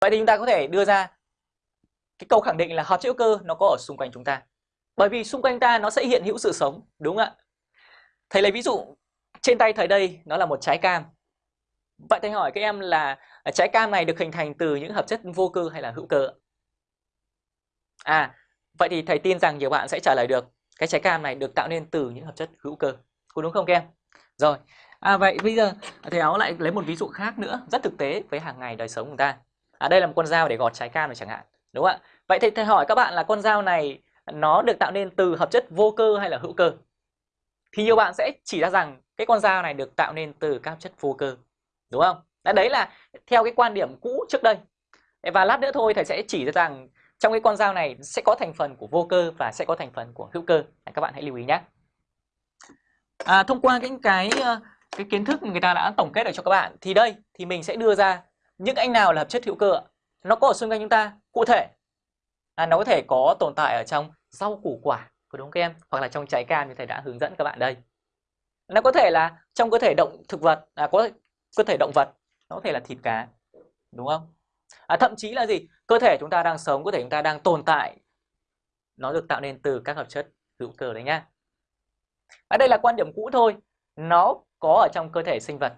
Vậy thì chúng ta có thể đưa ra cái câu khẳng định là hợp chất hữu cơ nó có ở xung quanh chúng ta. Bởi vì xung quanh ta nó sẽ hiện hữu sự sống, đúng không ạ? Thầy lấy ví dụ trên tay thầy đây nó là một trái cam. Vậy thầy hỏi các em là trái cam này được hình thành từ những hợp chất vô cơ hay là hữu cơ? À, vậy thì thầy tin rằng nhiều bạn sẽ trả lời được cái trái cam này được tạo nên từ những hợp chất hữu cơ. Có đúng không các em? Rồi, à, vậy bây giờ thầy áo lại lấy một ví dụ khác nữa rất thực tế với hàng ngày đời sống của ta. À, đây là một con dao để gọt trái cam này chẳng hạn. Đúng không ạ? Vậy thì thầy hỏi các bạn là con dao này nó được tạo nên từ hợp chất vô cơ hay là hữu cơ? Thì nhiều bạn sẽ chỉ ra rằng cái con dao này được tạo nên từ các chất vô cơ. Đúng không? Đấy là theo cái quan điểm cũ trước đây. Và lát nữa thôi thầy sẽ chỉ ra rằng trong cái con dao này sẽ có thành phần của vô cơ và sẽ có thành phần của hữu cơ. Các bạn hãy lưu ý nhé. À, thông qua những cái ờ, cái kiến thức người ta đã tổng kết được cho các bạn thì đây thì mình sẽ đưa ra những anh nào là hợp chất hữu cơ ạ? Nó có ở xung quanh chúng ta cụ thể. À, nó có thể có tồn tại ở trong rau củ quả có đúng không các em? Hoặc là trong trái cam như thầy đã hướng dẫn các bạn đây. Nó có thể là trong cơ thể động thực vật à, có cơ thể động vật nó có thể là thịt cá đúng không? À, thậm chí là gì? Cơ thể chúng ta đang sống cơ thể chúng ta đang tồn tại nó được tạo nên từ các hợp chất hữu cơ đấy nhá. Ở đây là quan điểm cũ thôi. Nó có ở trong cơ thể sinh vật.